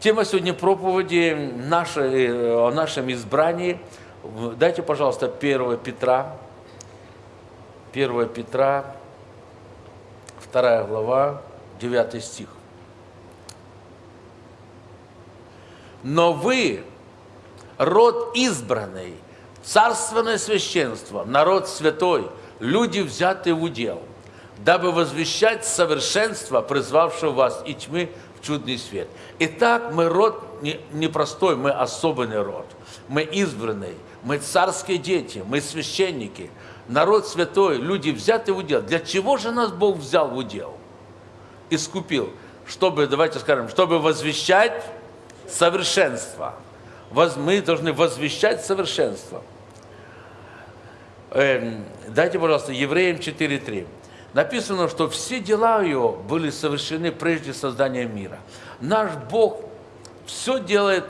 Тема сегодня проповеди нашей, э, о нашем избрании. Дайте, пожалуйста, 1 Петра. 1 Петра, 2 глава, 9 стих. Но вы, род избранный, царственное священство, народ святой, люди, взятые в удел, дабы возвещать совершенство, призвавшего вас и тьмы чудный свет. Итак, мы род не мы особенный род. Мы избранный, мы царские дети, мы священники, народ святой, люди взяты в удел. Для чего же нас Бог взял в удел? Искупил. Чтобы, давайте скажем, чтобы возвещать совершенство. Мы должны возвещать совершенство. Эм, дайте, пожалуйста, Евреям 4.3 написано, что все дела ее были совершены прежде создания мира. Наш Бог все делает,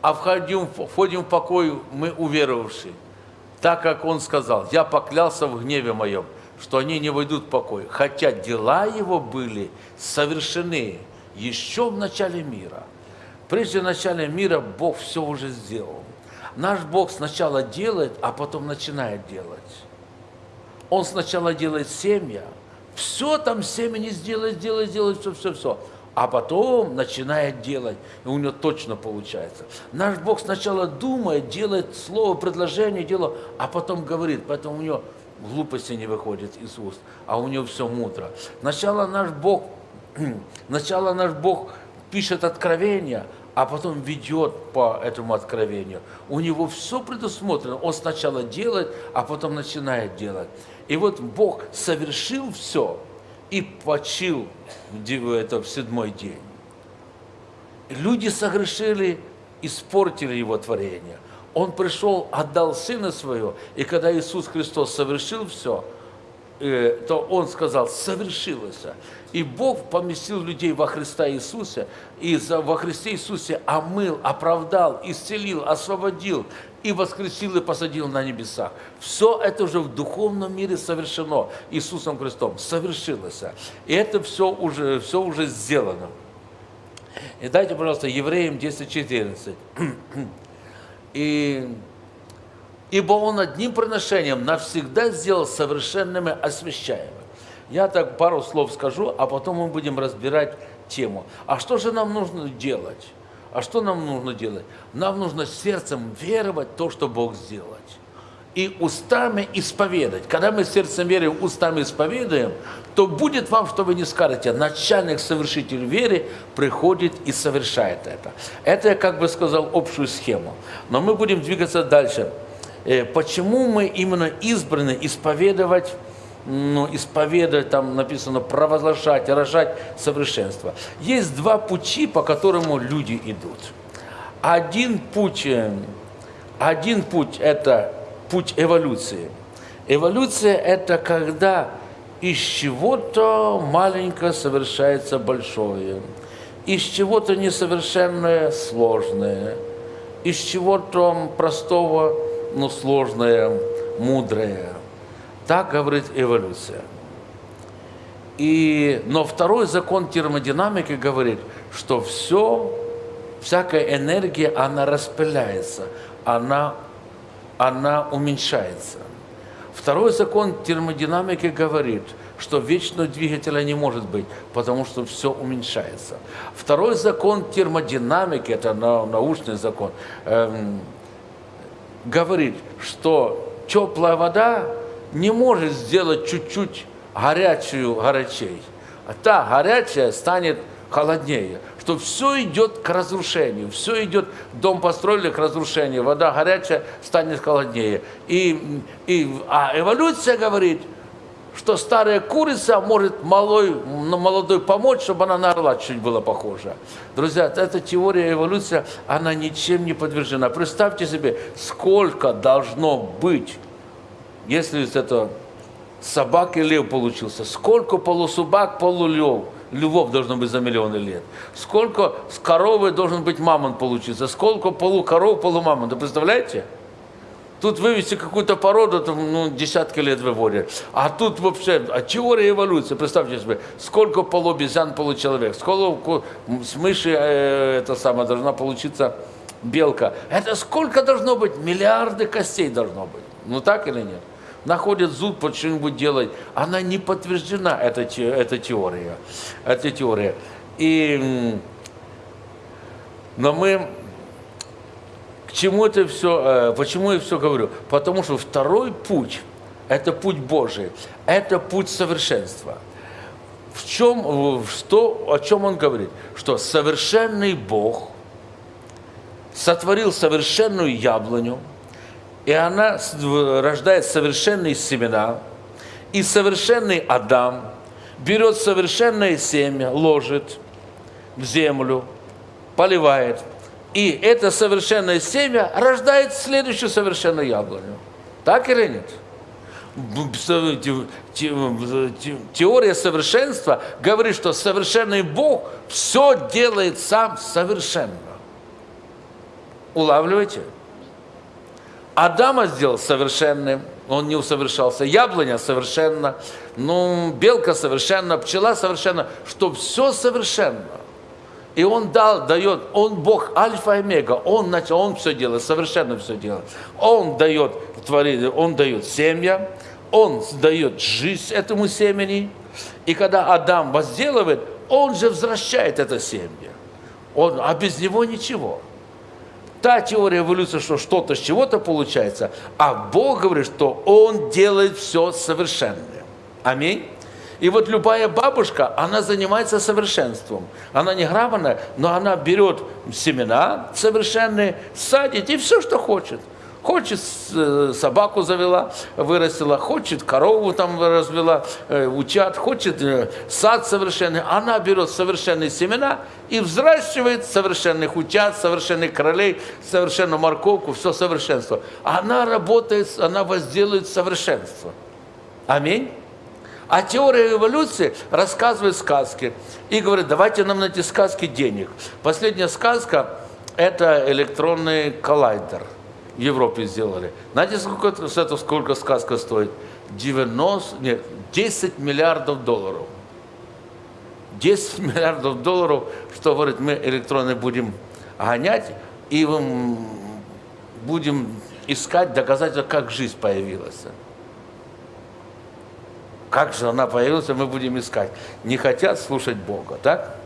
а входим, входим в покой мы уверовавшие. Так как Он сказал, я поклялся в гневе моем, что они не войдут в покой, хотя дела его были совершены еще в начале мира. Прежде начала мира Бог все уже сделал. Наш Бог сначала делает, а потом начинает делать. Он сначала делает семя, все там семя сделает, сделает, сделает, все, все, все. А потом начинает делать, и у него точно получается. Наш Бог сначала думает, делает слово, предложение, дело, а потом говорит, поэтому у него глупости не выходит из уст, а у него все мудро. Сначала наш Бог, сначала наш Бог пишет откровения, а потом ведет по этому откровению. У него все предусмотрено. Он сначала делает, а потом начинает делать. И вот Бог совершил все и почил это в седьмой день. Люди согрешили, испортили его творение. Он пришел, отдал Сына Своего, и когда Иисус Христос совершил все, то Он сказал, совершилось. И Бог поместил людей во Христа Иисуса, и во Христе Иисусе омыл, оправдал, исцелил, освободил, и воскресил, и посадил на небесах. Все это уже в духовном мире совершено Иисусом Христом, совершилось. И это все уже, все уже сделано. И дайте, пожалуйста, Евреям 10.14. И, «Ибо Он одним приношением навсегда сделал совершенными освящаемыми». Я так пару слов скажу, а потом мы будем разбирать тему. А что же нам нужно делать? А что нам нужно делать? Нам нужно сердцем веровать то, что Бог сделать. И устами исповедать. Когда мы сердцем верим, устами исповедуем, то будет вам, что вы не скажете. Начальник, совершитель веры приходит и совершает это. Это я как бы сказал общую схему. Но мы будем двигаться дальше. Э, почему мы именно избраны исповедовать ну, исповедовать, там написано провозглашать, рожать совершенство. Есть два пути, по которому люди идут. Один путь, э, один путь – это путь эволюции. Эволюция – это когда из чего-то маленькое совершается большое, из чего-то несовершенное – сложное, из чего-то простого, но сложное, мудрое – так говорит эволюция. И, но второй закон термодинамики говорит, что все, всякая энергия, она распыляется, она, она уменьшается. Второй закон термодинамики говорит, что вечного двигателя не может быть, потому что все уменьшается. Второй закон термодинамики, это научный закон, эм, говорит, что теплая вода не может сделать чуть-чуть горячую горячей. А та горячая станет холоднее, что все идет к разрушению, все идет, дом построили к разрушению, вода горячая станет холоднее. И, и, а эволюция говорит, что старая курица может малой, молодой помочь, чтобы она на орла чуть была похожа. Друзья, эта теория эволюции, она ничем не подвержена. Представьте себе, сколько должно быть если это собак и лев получился, сколько полусобак, полулев, львов должно быть за миллионы лет, сколько с коровы должен быть мамонт получиться, сколько полукоров, полумамонт, представляете? Тут вывести какую-то породу, там, ну, десятки лет выводят. А тут вообще, а теория эволюции, представьте себе, сколько полуобезьян получеловек, сколько с мыши э, это самое должна получиться белка. Это сколько должно быть? Миллиарды костей должно быть. Ну так или нет? Находят зуд под что-нибудь делать. Она не подтверждена, эта, эта теория. Эта теория. И, но мы чему это все, э, почему я все говорю? Потому что второй путь, это путь Божий, это путь совершенства. В чем, что, о чем он говорит? Что совершенный Бог сотворил совершенную яблоню, и она рождает совершенные семена, и совершенный Адам берет совершенное семя, ложит в землю, поливает, и это совершенное семя рождает следующую совершенную яблоню. Так или нет? Теория совершенства говорит, что совершенный Бог все делает сам совершенно. Улавливаете? Адама сделал совершенным, он не усовершался. Яблоня совершенно, ну, белка совершенно, пчела совершенно, что все совершенно. И он дал, дает, он Бог Альфа и Омега, он начал, он все делает, совершенно все делает. Он дает, творит, он дает семя, он дает жизнь этому семени. И когда Адам возделывает, он же возвращает это семя. Он, а без него ничего. Та теория эволюции, что что-то с чего-то получается, а Бог говорит, что Он делает все совершенное. Аминь. И вот любая бабушка, она занимается совершенством. Она не грамотная, но она берет семена совершенные, садит и все, что хочет. Хочет э, собаку завела, вырастила, хочет корову там развела, э, утят, хочет э, сад совершенный. Она берет совершенные семена и взращивает совершенных утят, совершенных королей, совершенную морковку, все совершенство. Она работает, она возделывает совершенство. Аминь. А теория эволюции рассказывает сказки и говорит, давайте нам на эти сказки денег. Последняя сказка – это электронный коллайдер. В Европе сделали. Знаете, сколько, это, сколько сказка стоит? 90, нет, 10 миллиардов долларов. 10 миллиардов долларов, что говорит, мы электроны будем гонять и будем искать доказательства, как жизнь появилась. Как же она появилась, мы будем искать. Не хотят слушать Бога, так?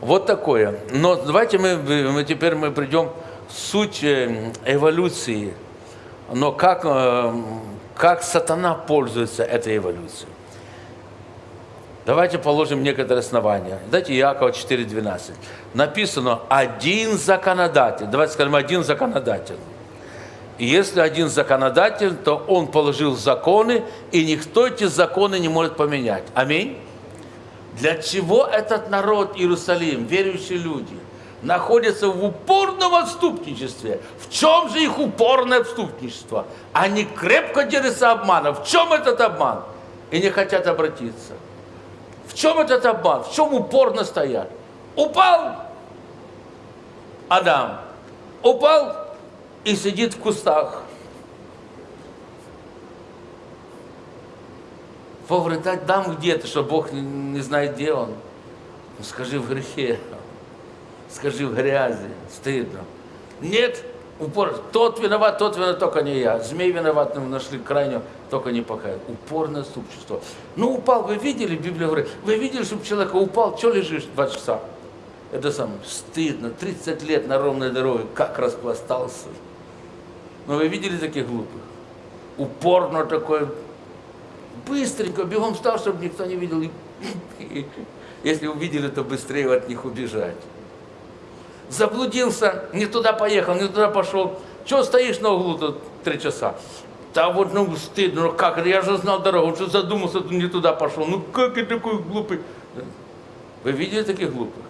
Вот такое. Но давайте мы, мы теперь мы придем в суть э, эволюции. Но как, э, как сатана пользуется этой эволюцией. Давайте положим некоторые основания. Дайте Иакова 4.12. Написано «один законодатель». Давайте скажем «один законодатель». Если один законодатель, то он положил законы, и никто эти законы не может поменять. Аминь. Для чего этот народ Иерусалим, верующие люди, находятся в упорном отступничестве? В чем же их упорное отступничество? Они крепко держатся обмана. В чем этот обман? И не хотят обратиться. В чем этот обман? В чем упорно стоят? Упал Адам. Упал и сидит в кустах. Бог говорит, дам где-то, что Бог не знает, где он. Ну, скажи в грехе, скажи в грязи, стыдно. Нет, упор, тот виноват, тот виноват, только не я. Змей виноват, мы нашли крайнего, только не покаял. Упорное супчество. Ну, упал, вы видели, Библия говорит, вы видели, чтобы человек упал, что лежишь два часа? Это самое, стыдно, 30 лет на ровной дороге, как распластался. Но вы видели таких глупых? Упорно такой, быстренько, бегом встал, чтобы никто не видел. Если увидели, то быстрее от них убежать. Заблудился, не туда поехал, не туда пошел. Чего стоишь на углу тут три часа? Да вот, ну, стыдно, ну как, я же знал дорогу, что задумался, не туда пошел. Ну как я такой глупый? Вы видели таких глупых?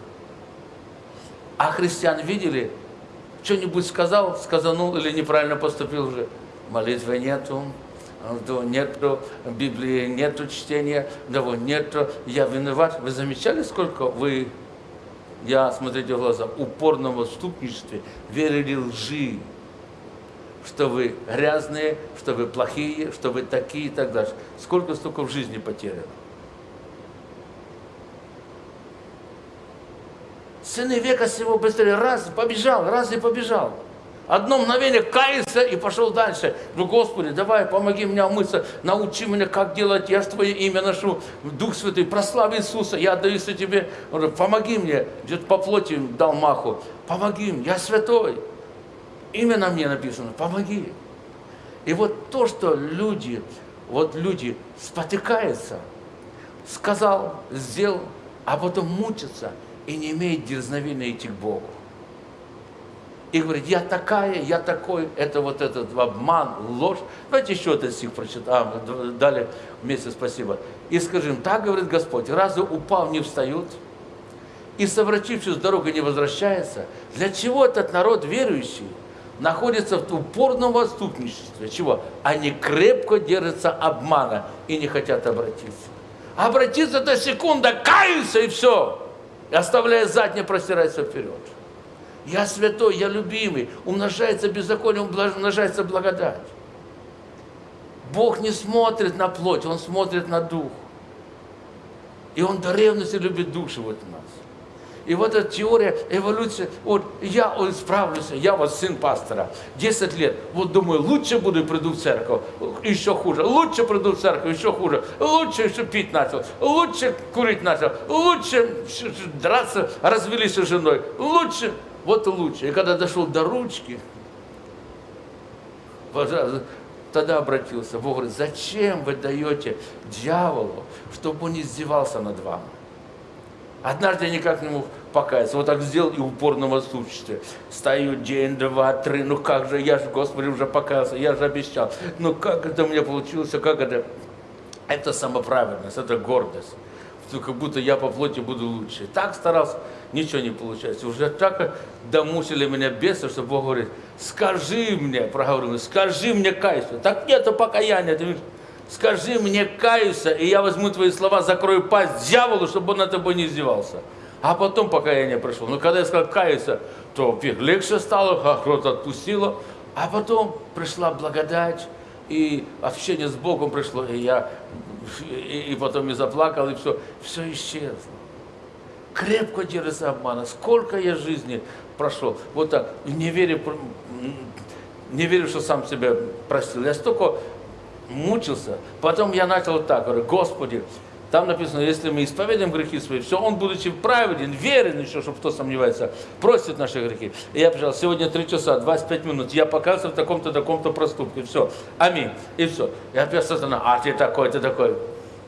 А христиан видели? Что-нибудь сказал, сказанул или неправильно поступил уже. Молитвы нету, нету Библии, нету чтения, того нету, я виноват. Вы замечали, сколько вы, я, смотрите в глаза, упорном отступничестве, верили лжи, что вы грязные, что вы плохие, что вы такие и так дальше. Сколько столько в жизни потеряно. Сыны века сего быстрее. Раз побежал, раз и побежал. Одно мгновение каялся и пошел дальше. Ну, Господи, давай, помоги мне умыться, научи меня, как делать, я же Твое имя ношу, Дух Святый, прославь Иисуса, я отдаюсь Тебе, помоги мне, где-то по плоти дал маху, помоги мне, я святой. Имя на мне написано, помоги. И вот то, что люди, вот люди спотыкаются, сказал, сделал, а потом мучатся и не имеют дерзновения идти к Богу и говорит, я такая, я такой, это вот этот обман, ложь. Давайте еще этот стих прочитаем, далее вместе спасибо. И скажем, так говорит Господь, разве упал не встают? И совратившись с дорогой не возвращается? Для чего этот народ верующий находится в упорном отступничестве? Чего? Они крепко держатся обмана и не хотят обратиться. Обратиться до секунда, каются и все. И оставляя заднее, простирается вперед. Я святой, я любимый. Умножается беззаконие, умножается благодать. Бог не смотрит на плоть, Он смотрит на дух. И Он до ревности любит души вот нас. И вот эта теория эволюции, вот я вот, справлюсь, я вот сын пастора, 10 лет, вот думаю, лучше буду приду в церковь, еще хуже, лучше приду в церковь, еще хуже, лучше еще пить начал, лучше курить начал, лучше драться, развелись с женой, лучше. Вот лучше. И когда дошел до ручки, тогда обратился. Бог говорит, зачем вы даете дьяволу, чтобы он издевался над вами? Однажды я никак не мог покаяться. Вот так сделал и упорно в отсутствии. Стою день, два, три. Ну как же, я же, Господи, уже покаялся, я же обещал. Ну как это у меня получилось, как это? Это самоправедность, это гордость. Как будто я по плоти буду лучше. Так старался ничего не получается. Уже так домусили меня бесы, что Бог говорит, скажи мне, проговорил, скажи мне кайся. Так нету покаяния, ты скажи мне каюся, и я возьму твои слова, закрою пасть дьяволу, чтобы он на тобой не издевался. А потом покаяние пришло. Но когда я сказал каюся, то легче стало, кто-то отпустило. А потом пришла благодать, и общение с Богом пришло, и я и, и потом и заплакал, и все, все исчезло крепко держится обмана. Сколько я жизни прошел. Вот так, не верю, не верю, что сам себя простил. Я столько мучился. Потом я начал так, говорю, Господи, там написано, если мы исповедуем грехи свои, все, Он, будучи праведен, верен еще, чтобы кто сомневается, простит наши грехи. И я пришел, сегодня 3 часа, 25 минут, я показываю в таком-то, таком-то проступке, все, аминь, и все. И опять сатана, а ты такой, ты такой.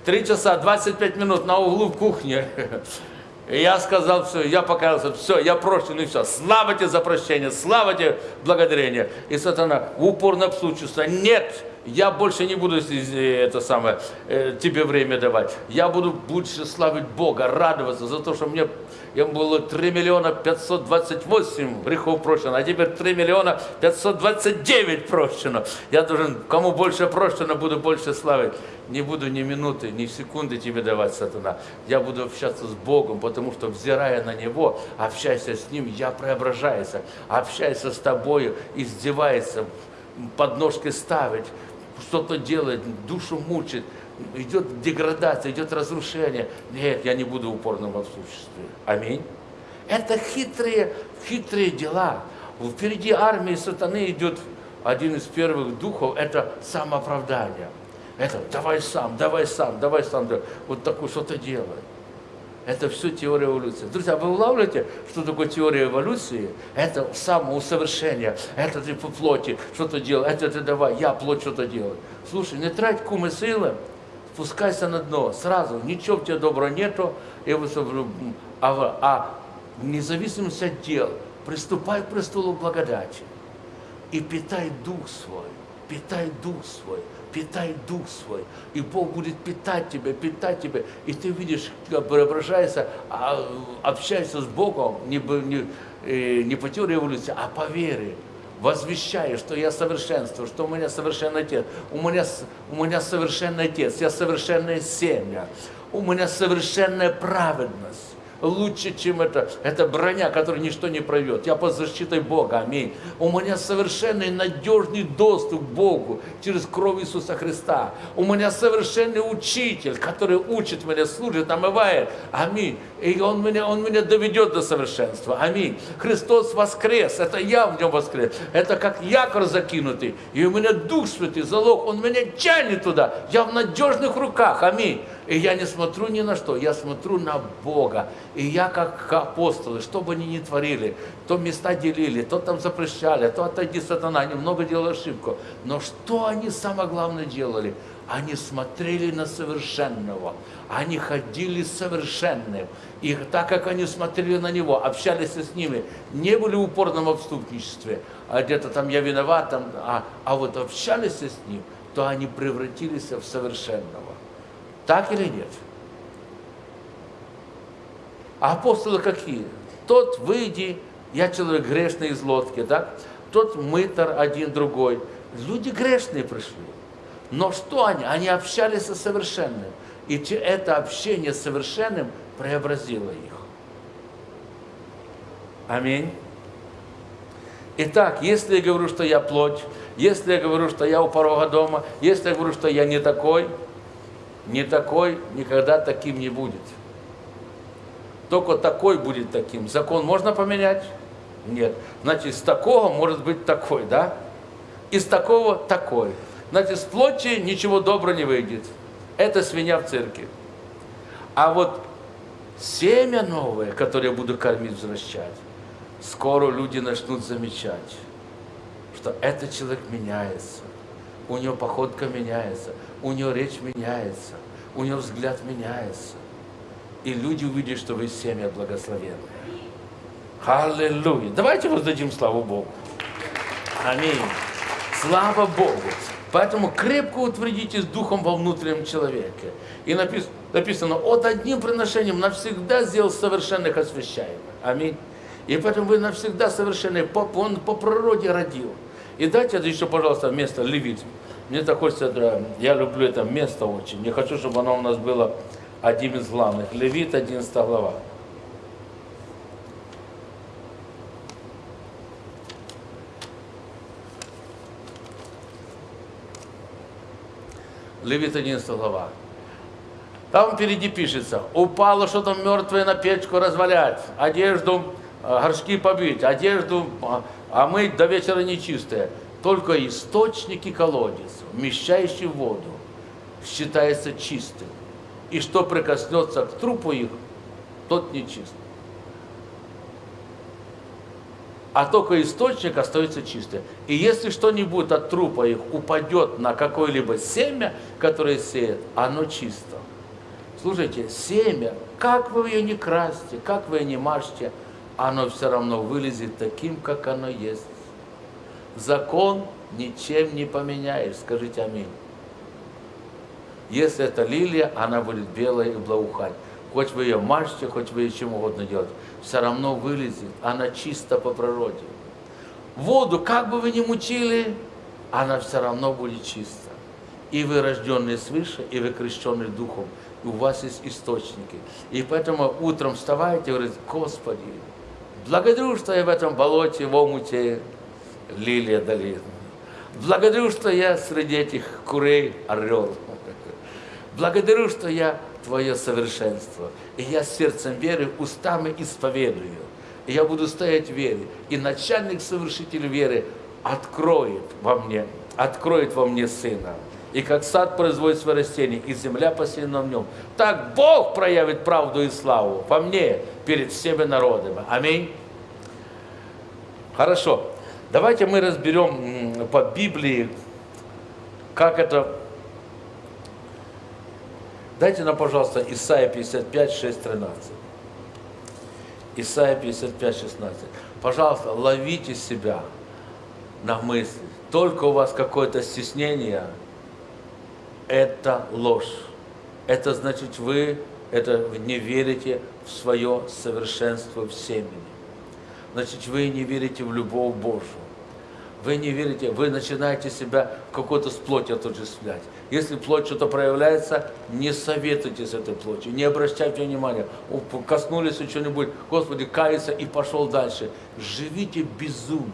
Три часа, 25 минут на углу в кухне. И я сказал, все, я покаялся, все, я прощен, и все. Слава тебе за прощение, слава тебе благодарение. И сатана упорно обслучился. Нет, я больше не буду это самое, э, тебе время давать. Я буду больше славить Бога, радоваться за то, что мне им было 3 миллиона 528 грехов прощено, а теперь 3 миллиона 529 прощено. Я должен, кому больше прощено, буду больше славить. Не буду ни минуты, ни секунды тебе давать, сатана. Я буду общаться с Богом, потому что, взирая на Него, общаясь с Ним, я преображаюсь. Общаясь с тобою, издевается, подножки ставить, что-то делать, душу мучить идет деградация, идет разрушение. Нет, я не буду упорным в отсутствии. Аминь. Это хитрые, хитрые дела. Впереди армии сатаны идет один из первых духов, это самооправдание. Это давай сам, давай сам, давай сам, вот такое что-то делай. Это все теория эволюции. Друзья, вы улавливаете, что такое теория эволюции? Это самоусовершение, это ты по плоти что-то делай, это ты давай, я плоть что-то делаю. Слушай, не трать кумы силы, спускайся на дно сразу, ничего в тебе доброго нету, и а, а независимость от дел, приступай к престолу благодати. И питай дух свой, питай дух свой, питай дух свой, и Бог будет питать тебя, питать тебя, и ты видишь, как преображается, а, общайся с Богом не, не, э, не по теории эволюции, а по вере, возвещаю, что я совершенство, что у меня совершенный Отец, у меня, у меня совершенный Отец, я совершенная семья, у меня совершенная праведность, лучше, чем это. Это броня, которую ничто не пройдет. Я под защитой Бога, аминь. У меня совершенный надежный доступ к Богу через кровь Иисуса Христа. У меня совершенный учитель, который учит меня, служит, омывает. Аминь. И он меня, он меня доведет до совершенства. Аминь. Христос воскрес. Это я в нем воскрес. Это как якорь закинутый. И у меня Дух Святый, залог. Он меня тянет туда. Я в надежных руках. Аминь. И я не смотрю ни на что, я смотрю на Бога. И я как апостолы, что бы они ни творили, то места делили, то там запрещали, то отойди сатана, они много делали ошибку. Но что они самое главное делали? Они смотрели на совершенного, они ходили совершенным. И так как они смотрели на него, общались с ними, не были в упорном отступничестве, а где-то там я виноват, там, а, а вот общались с ним, то они превратились в совершенного. Так или нет? А апостолы какие? Тот выйди, я человек грешный из лодки, так? Тот мытар один другой. Люди грешные пришли. Но что они? Они общались со совершенным. И это общение с совершенным преобразило их. Аминь. Итак, если я говорю, что я плоть, если я говорю, что я у порога дома, если я говорю, что я не такой, не такой никогда таким не будет. Только такой будет таким. Закон можно поменять? Нет. Значит, с такого может быть такой, да? Из такого такой. Значит, с плоти ничего доброго не выйдет. Это свинья в цирке. А вот семя новое, которое я буду кормить, возвращать, скоро люди начнут замечать, что этот человек меняется, у него походка меняется, у него речь меняется, у него взгляд меняется. И люди увидят, что вы семя благословенные. Аллилуйя. Давайте воздадим славу Богу. Аминь. Слава Богу. Поэтому крепко утвердитесь духом во внутреннем человеке. И написано, написано от одним приношением навсегда сделал совершенных освящаемых. Аминь. И поэтому вы навсегда совершенные, он по природе родил. И дайте еще, пожалуйста, место левит. Мне так хочется, я люблю это место очень. Не хочу, чтобы оно у нас было одним из главных. Левит, 11 глава. Левит 11 глава. Там впереди пишется, упало что-то мертвое на печку развалять, одежду, а, горшки побить, одежду а мыть до вечера нечистое. Только источник и колодец, вмещающий воду, считается чистым. И что прикоснется к трупу их, тот нечист. А только источник остается чистым. И если что-нибудь от трупа их упадет на какое-либо семя, которое сеет, оно чисто. Слушайте, семя, как вы ее не красьте, как вы ее не мажьте, оно все равно вылезет таким, как оно есть. Закон ничем не поменяешь. Скажите аминь. Если это лилия, она будет белая и благоухать. Хоть вы ее мажете, хоть вы ее чем угодно делаете, все равно вылезет. Она чиста по природе. Воду, как бы вы ни мучили, она все равно будет чиста. И вы рожденные свыше, и вы крещенные духом. И у вас есть источники. И поэтому утром вставайте и говорите, Господи, благодарю, что я в этом болоте, в омуте, лилия долина. Благодарю, что я среди этих курей орел. Благодарю, что я Твое совершенство. И я сердцем веры, устами исповедую. И я буду стоять в вере. И начальник совершитель веры откроет во мне, откроет во мне Сына. И как сад производит свое растение, и земля посеяна в нем, так Бог проявит правду и славу во мне перед всеми народами. Аминь. Хорошо. Давайте мы разберем по Библии, как это... Дайте нам, пожалуйста, Исайя 55, 6, 13. Исайя 55, 16. Пожалуйста, ловите себя на мысли. Только у вас какое-то стеснение, это ложь. Это значит, вы это не верите в свое совершенство в семени значит, вы не верите в любовь Божию. Вы не верите, вы начинаете себя какой-то с плотью отождествлять. Если плоть что-то проявляется, не советуйте с этой плотью, не обращайте внимания. Коснулись чего-нибудь, Господи, кается и пошел дальше. Живите безумно.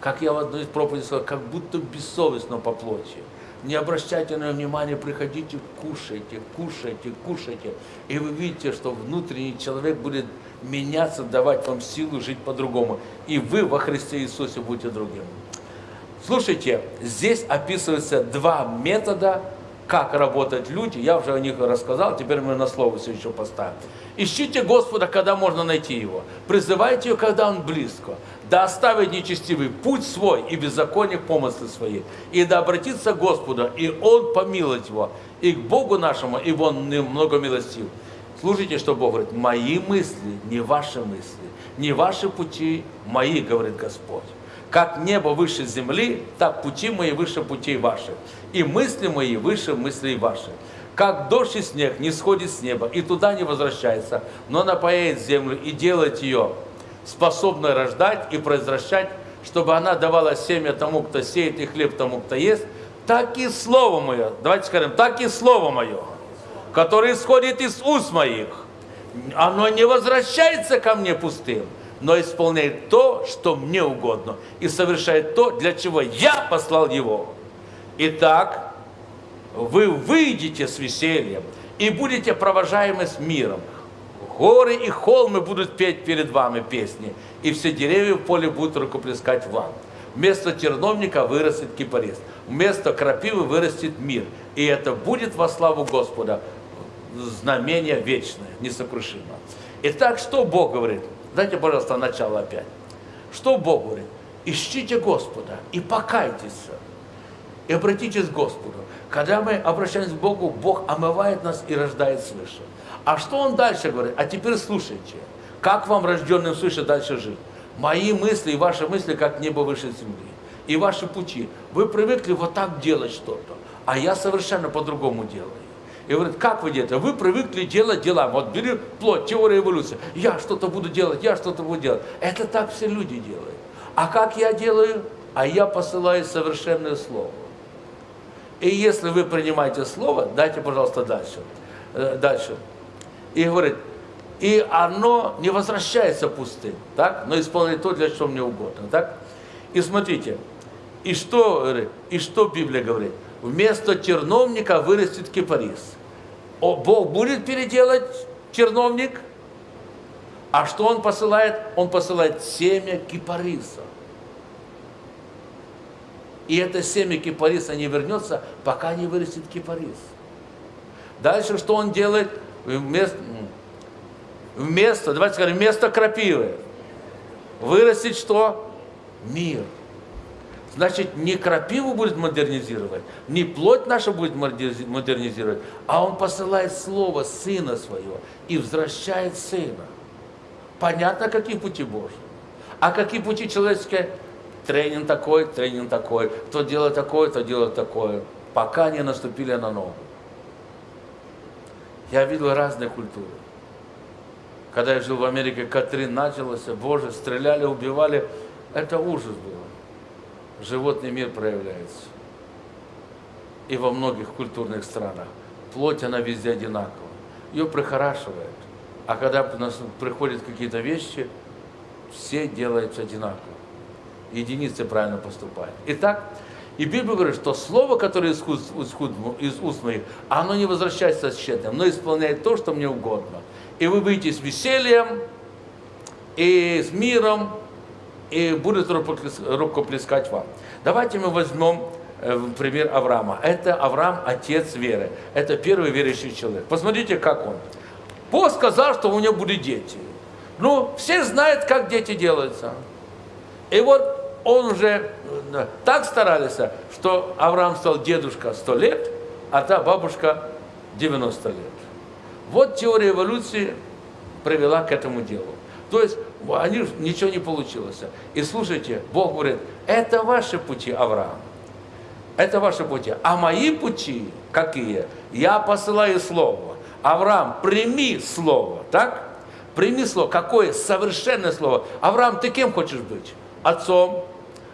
Как я в одной из проповедей сказал, как будто бессовестно по плоти. Не обращайте на внимание, приходите, кушайте, кушайте, кушайте. И вы видите, что внутренний человек будет меняться, давать вам силу жить по-другому. И вы во Христе Иисусе будете другим. Слушайте, здесь описываются два метода, как работают люди. Я уже о них рассказал, теперь мы на слово все еще поставим. Ищите Господа, когда можно найти Его. Призывайте Его, когда Он близко. Да оставит нечестивый путь свой и беззаконие помыслы свои. И да обратится к Господу, и Он помилует его. И к Богу нашему, и Он много милостив. Слушайте, что Бог говорит. Мои мысли, не ваши мысли. Не ваши пути, мои, говорит Господь. Как небо выше земли, так пути мои выше путей ваших. И мысли мои выше мыслей ваших. Как дождь и снег не сходит с неба и туда не возвращается, но напояет землю и делает ее способной рождать и произвращать, чтобы она давала семя тому, кто сеет, и хлеб тому, кто ест, так и слово мое, давайте скажем, так и слово мое, которое исходит из уст моих, оно не возвращается ко мне пустым, но исполняет то, что мне угодно, и совершает то, для чего я послал его. Итак, вы выйдете с весельем и будете провожаемы с миром. Горы и холмы будут петь перед вами песни, и все деревья в поле будут рукоплескать вам. Вместо терновника вырастет кипарис, вместо крапивы вырастет мир, и это будет во славу Господа знамение вечное, несокрушимое. Итак, что Бог говорит? Дайте, пожалуйста, начало опять. Что Бог говорит? Ищите Господа и покайтесь, и обратитесь к Господу. Когда мы обращаемся к Богу, Бог омывает нас и рождает свыше. А что Он дальше говорит? А теперь слушайте, как вам, рожденным свыше, дальше жить? Мои мысли и ваши мысли, как небо выше земли. И ваши пути. Вы привыкли вот так делать что-то, а я совершенно по-другому делаю. И говорит, как вы делаете? Вы привыкли делать дела. Вот бери плоть, теория эволюции. Я что-то буду делать, я что-то буду делать. Это так все люди делают. А как я делаю? А я посылаю совершенное слово. И если вы принимаете слово, дайте, пожалуйста, дальше. Э, дальше. И говорит, и оно не возвращается пустым, так? но исполняет то, для чего мне угодно. Так? И смотрите, и что, и что Библия говорит? Вместо терновника вырастет кипарис. О, Бог будет переделать терновник, а что Он посылает? Он посылает семя кипариса. И это семя кипариса не вернется, пока не вырастет кипарис. Дальше что он делает? Вместо, вместо давайте скажем, вместо крапивы вырастет что? Мир. Значит, не крапиву будет модернизировать, не плоть наша будет модернизировать, а он посылает слово Сына Своего и возвращает Сына. Понятно, какие пути Божьи. А какие пути человеческие? тренинг такой, тренинг такой, кто делает такое, то делает такое, пока не наступили на ногу. Я видел разные культуры. Когда я жил в Америке, Катрин началась, боже, стреляли, убивали, это ужас был. Животный мир проявляется. И во многих культурных странах. Плоть, она везде одинакова. Ее прихорашивает. А когда приходят какие-то вещи, все делаются одинаково единицы правильно поступают. Итак, и Библия говорит, что слово, которое из уст, из уст моих, оно не возвращается тщетным, но исполняет то, что мне угодно. И вы выйдете с весельем, и с миром, и будет рукоплескать вам. Давайте мы возьмем э, пример Авраама. Это Авраам, отец веры. Это первый верующий человек. Посмотрите, как он. Бог сказал, что у него будут дети. Ну, все знают, как дети делаются. И вот он уже э, так старались, что Авраам стал дедушка 100 лет, а та бабушка 90 лет. Вот теория эволюции привела к этому делу. То есть они, ничего не получилось. И слушайте, Бог говорит, это ваши пути, Авраам. Это ваши пути. А мои пути какие? Я посылаю слово. Авраам, прими слово, так? Прими слово. Какое совершенное слово. Авраам, ты кем хочешь быть? Отцом,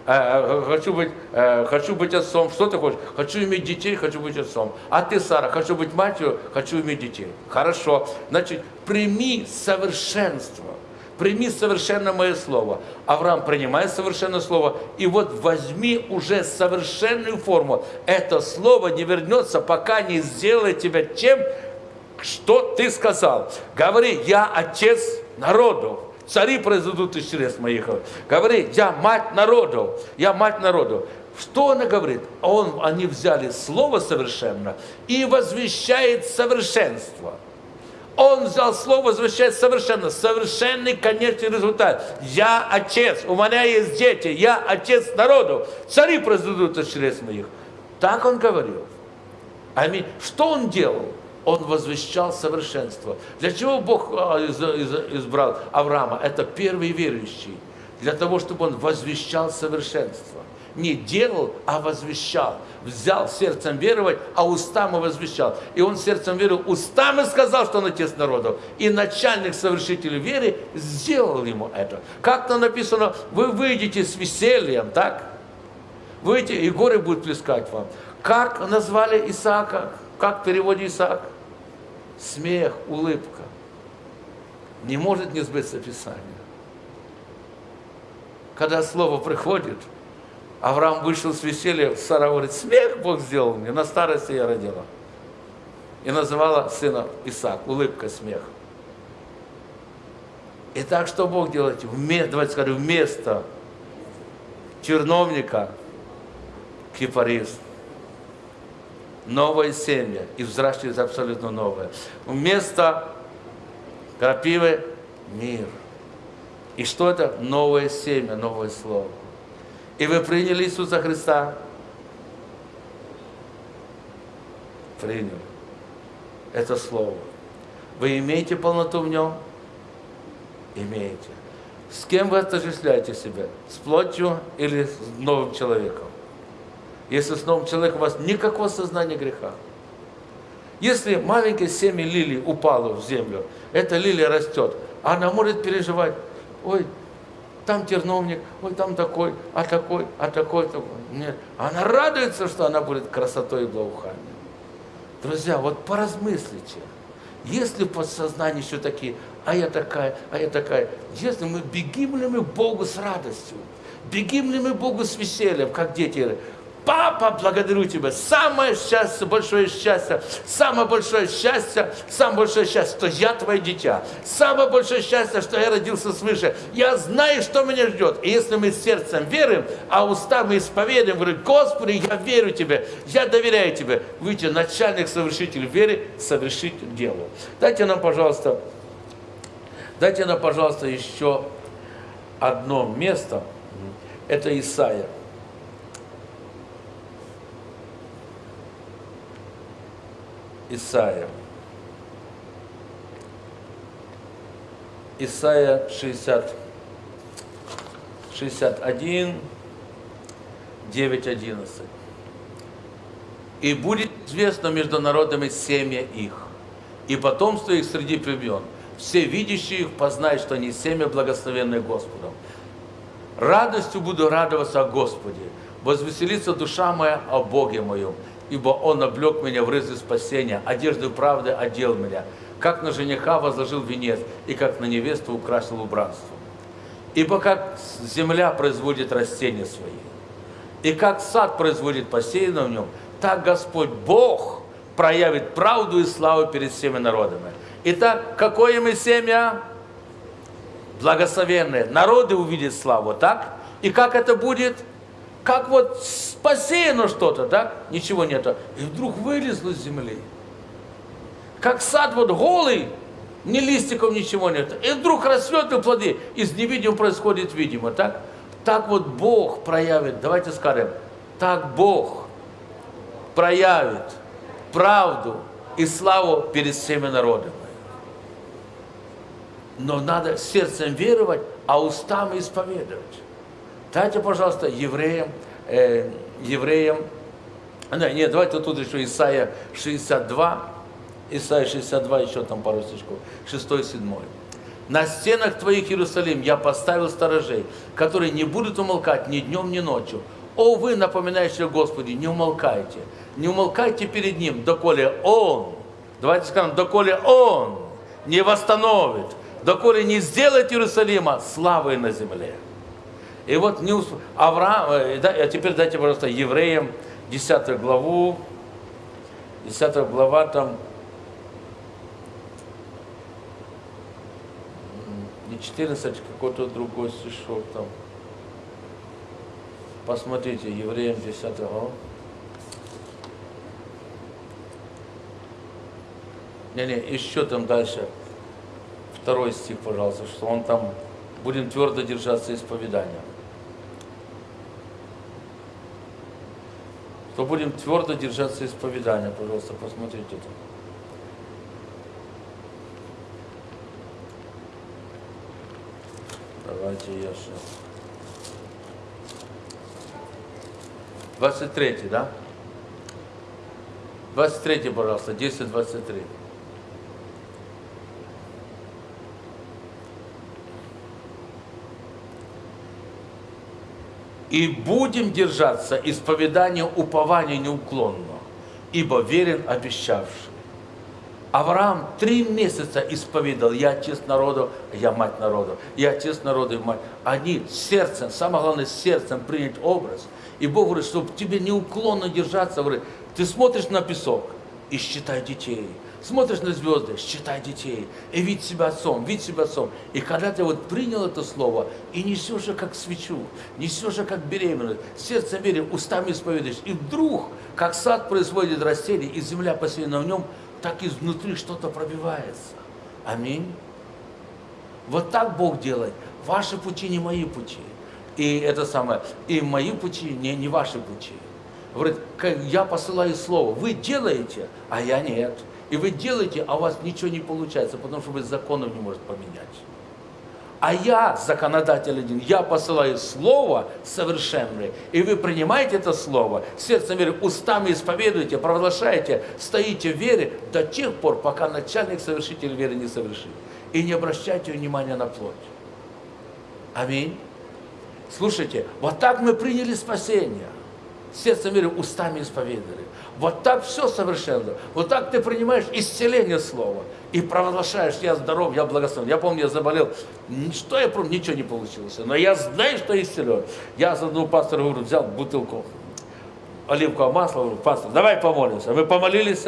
э, хочу, быть, э, хочу быть отцом. Что ты хочешь? Хочу иметь детей, хочу быть отцом. А ты, Сара, хочу быть матерью, хочу иметь детей. Хорошо. Значит, прими совершенство. Прими совершенно мое слово. Авраам принимает совершенное слово. И вот возьми уже совершенную форму. Это слово не вернется, пока не сделает тебя тем, что ты сказал. Говори, я отец народу. Цари произойдут из чрез моих. Говори, я мать народу. Я мать народу. Что она говорит? Он, они взяли слово совершенно и возвещает совершенство. Он взял слово, возвещает совершенно, совершенный конечный результат. Я отец, у меня есть дети, я отец народу. Цари произойдут из чрез моих. Так он говорил. Аминь. Что он делал? он возвещал совершенство. Для чего Бог а, избрал Авраама? Это первый верующий. Для того, чтобы он возвещал совершенство. Не делал, а возвещал. Взял сердцем веровать, а устами возвещал. И он сердцем верил, устами сказал, что он отец народов. И начальник совершителей веры сделал ему это. Как-то написано, вы выйдете с весельем, так? Выйдете, и горы будут плескать вам. Как назвали Исаака? Как в Исаак? смех, улыбка. Не может не сбыться Писание. Когда слово приходит, Авраам вышел с веселья, Сара говорит, смех Бог сделал мне, на старости я родила. И называла сына Исаак, улыбка, смех. И так что Бог делает? Вместо, давайте скажем, вместо черновника кипарист новое семя и взращивается абсолютно новое. Вместо крапивы – мир. И что это? Новое семя, новое слово. И вы приняли Иисуса Христа? Приняли. Это слово. Вы имеете полноту в нем? Имеете. С кем вы отождествляете себя? С плотью или с новым человеком? если с новым человеком у вас никакого сознания греха. Если маленькое семя лилии упало в землю, эта лилия растет, она может переживать, ой, там терновник, ой, там такой, а такой, а такой, такой. Нет, она радуется, что она будет красотой и благоуханием. Друзья, вот поразмыслите, если в подсознании еще такие, а я такая, а я такая, если мы бегим ли мы Богу с радостью, бегим ли мы Богу с весельем, как дети, Папа, благодарю Тебя. Самое счастье, большое счастье, самое большое счастье, самое большое счастье, что я Твое дитя. Самое большое счастье, что я родился свыше. Я знаю, что меня ждет. И если мы сердцем верим, а устами исповедуем, говорим, Господи, я верю Тебе, я доверяю Тебе. Выйти начальник, совершитель веры, совершить дело. Дайте нам, пожалуйста, дайте нам, пожалуйста, еще одно место. Это Исаия. Исаия. Исаия 60, 61, 9, 11. «И будет известно между народами семя их, и потомство их среди племен. Все видящие их познают, что они семя благословенное Господом. Радостью буду радоваться о Господе, возвеселится душа моя о Боге моем, ибо Он облег меня в рызы спасения, одежды правды одел меня, как на жениха возложил венец, и как на невесту украсил убранство. Ибо как земля производит растения свои, и как сад производит посеянное в нем, так Господь Бог проявит правду и славу перед всеми народами. Итак, какое мы семя? Благословенное. Народы увидят славу, так? И как это будет? Как вот посеяно что-то, да, ничего нету, и вдруг вылезло с земли. Как сад вот голый, ни листиков, ничего нет. И вдруг расцвет и плоды. Из невидимого происходит видимо, так? Так вот Бог проявит, давайте скажем, так Бог проявит правду и славу перед всеми народами. Но надо сердцем веровать, а устами исповедовать. Дайте, пожалуйста, евреям, э, евреям, да, нет, давайте тут еще Исайя 62, Исайя 62, еще там пару стишков, 6 7. На стенах твоих, Иерусалим, я поставил сторожей, которые не будут умолкать ни днем, ни ночью. О, вы, напоминающие Господи, не умолкайте, не умолкайте перед Ним, доколе Он, давайте скажем, доколе Он не восстановит, доколе не сделает Иерусалима славой на земле. И вот не усп... Авраам, э, а теперь дайте, пожалуйста, евреям 10 главу, 10 глава там, не 14, какой-то другой стишок там. Посмотрите, евреям 10 глава. Не-не, еще там дальше, второй стих, пожалуйста, что он там, будем твердо держаться исповедания. То будем твердо держаться исповедания, пожалуйста, посмотрите это. Давайте я сейчас. 23, да? 23, пожалуйста, 10-23. И будем держаться исповедания упования неуклонно, ибо верен обещавший. Авраам три месяца исповедовал, я отец народу, я мать народу, я отец народу и мать. Они сердцем, самое главное, сердцем принять образ. И Бог говорит, чтобы тебе неуклонно держаться, говорит, ты смотришь на песок и считай детей, Смотришь на звезды, считай детей, и видь себя отцом, видь себя отцом. И когда ты вот принял это слово, и несешь же как свечу, несешь же как беременность, сердцем верим, устами исповедуешь, и вдруг, как сад производит растение, и земля посеяна в нем, так изнутри что-то пробивается. Аминь. Вот так Бог делает. Ваши пути не мои пути. И это самое, и мои пути не, не ваши пути. Говорит, я посылаю слово, вы делаете, а я нет. И вы делаете, а у вас ничего не получается, потому что вы законов не можете поменять. А я, законодатель один, я посылаю слово совершенное, и вы принимаете это слово, сердцем веры, устами исповедуете, провозглашаете, стоите в вере до тех пор, пока начальник совершитель веры не совершит. И не обращайте внимания на плоть. Аминь. Слушайте, вот так мы приняли спасение. Сердцем веры, устами исповедовали. Вот так все совершенно. Вот так ты принимаешь исцеление слова и провозглашаешь, я здоров, я благословен. Я помню, я заболел, что я помню, ничего не получилось. Но я знаю, что исцелен. Я за одного пастора говорю, взял бутылку оливкового масла, говорю, пастор, давай помолимся. Мы помолились,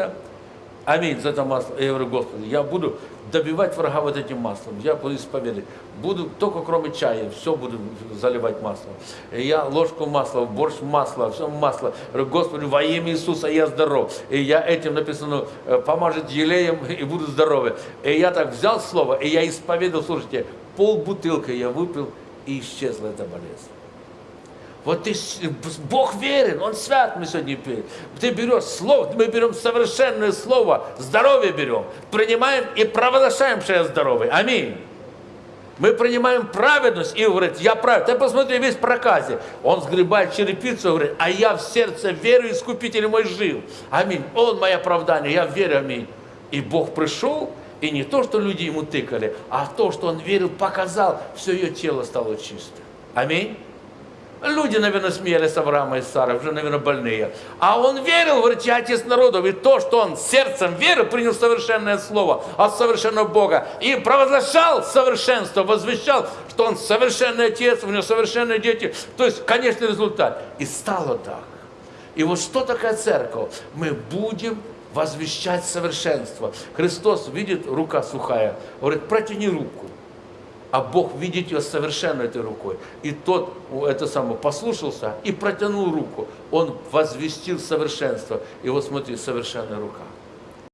Аминь за это масло. Я говорю, Господи, я буду добивать врага вот этим маслом. Я буду исповедовать. Буду только кроме чая, все буду заливать маслом. Я ложку масла, борщ масла, все масло. Говорю, Господи, во имя Иисуса я здоров. И я этим написано, э, помажет елеем и буду здоровы. И я так взял слово, и я исповедовал, слушайте, пол бутылки я выпил, и исчезла эта болезнь. Вот ты, Бог верен, Он свят, мы сегодня пели. Ты берешь слово, мы берем совершенное слово, здоровье берем, принимаем и провозглашаем, что я здоровый. Аминь. Мы принимаем праведность и говорит, я праведный. Ты посмотри, весь проказе. Он сгребает черепицу и говорит, а я в сердце верю, искупитель мой жил. Аминь. Он мое оправдание, я верю, аминь. И Бог пришел, и не то, что люди ему тыкали, а то, что он верил, показал, все ее тело стало чистым. Аминь. Люди, наверное, смеялись Авраама и Сарой, уже, наверное, больные. А он верил, говорит, я отец народов. И то, что он сердцем веры принял совершенное слово от совершенного Бога. И провозглашал совершенство, возвещал, что он совершенный отец, у него совершенные дети. То есть, конечный результат. И стало так. И вот что такое церковь? Мы будем возвещать совершенство. Христос видит, рука сухая, говорит, протяни руку а Бог видит ее совершенно этой рукой. И тот, это самое, послушался и протянул руку. Он возвестил совершенство. И вот смотри, совершенная рука.